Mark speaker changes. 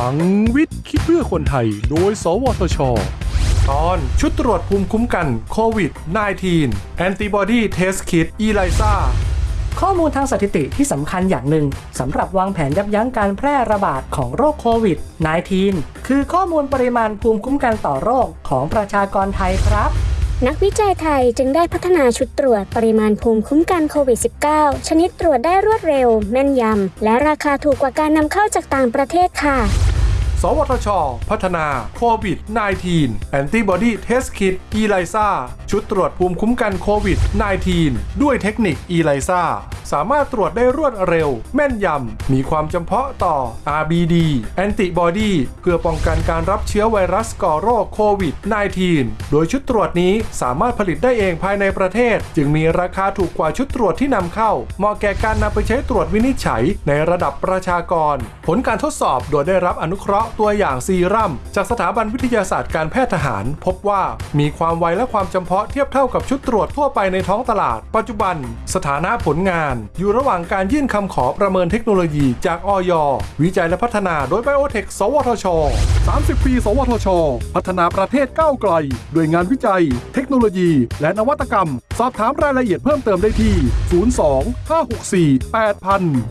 Speaker 1: ลังวิทย์ คิดเพื่อคนไทย โดย สวทช ตอนชุดตรวจภูมิคุ้มกันโควิด -19 Antibody Test Kit ELISA
Speaker 2: ข้อมูลทางสถิติที่สำคัญอย่างหนึ่งสำหรับวางแผนยับยั้งการแพร่ระบาดของโรคโควิด -19 คือข้อมูลปริมาณภูมิคุ้มกันต่อโรคของประชากรไทยครับ
Speaker 3: นักวิจัยไทยจึงได้พัฒนาชุดตรวจปริมาณภูมิคุ้มกันโควิด -19 ชนิดตรวจได้รวดเร็ว แม่นยำ และราคาถูกกว่าการนำเข้าจากต่างประเทศค่ะ
Speaker 1: สวทช พัฒนาโควิด -19 Antibody Test Kit ELISA ชุดตรวจภูมิคุ้มกันโควิด -19 ด้วยเทคนิค ELISA สามารถตรวจได้รวดเร็ว แม่นยำ มีความจำเพาะต่อ RBD Antibody เพื่อป้องกันการรับเชื้อไวรัสก่อโรคโควิด -19 โดยชุดตรวจนี้สามารถผลิตได้เองภายในประเทศ จึงมีราคาถูกกว่าชุดตรวจที่นำเข้า เหมาะแก่การนำไปใช้ตรวจวินิจฉัยในระดับประชากร ผลการทดสอบโดยได้รับอนุเคราะห์ตัวอย่างซีรัมจากสถาบันวิทยาศาสตร์การแพทย์ทหาร พบว่ามีความไวและความจำเพาะเทียบเท่ากับชุดตรวจทั่วไปในท้องตลาด ปัจจุบัน สถานะผลงานอยู่ระหว่างการยื่นคำขอประเมินเทคโนโลยีจากอยวิจัยและพัฒนาโดยไบโอเทคสวทช 30 ปี สวทช พัฒนาประเทศก้าวไกล ด้วยงานวิจัย เทคโนโลยี และนวัตกรรม สอบถามรายละเอียดเพิ่มเติมได้ที่ 02 564 8000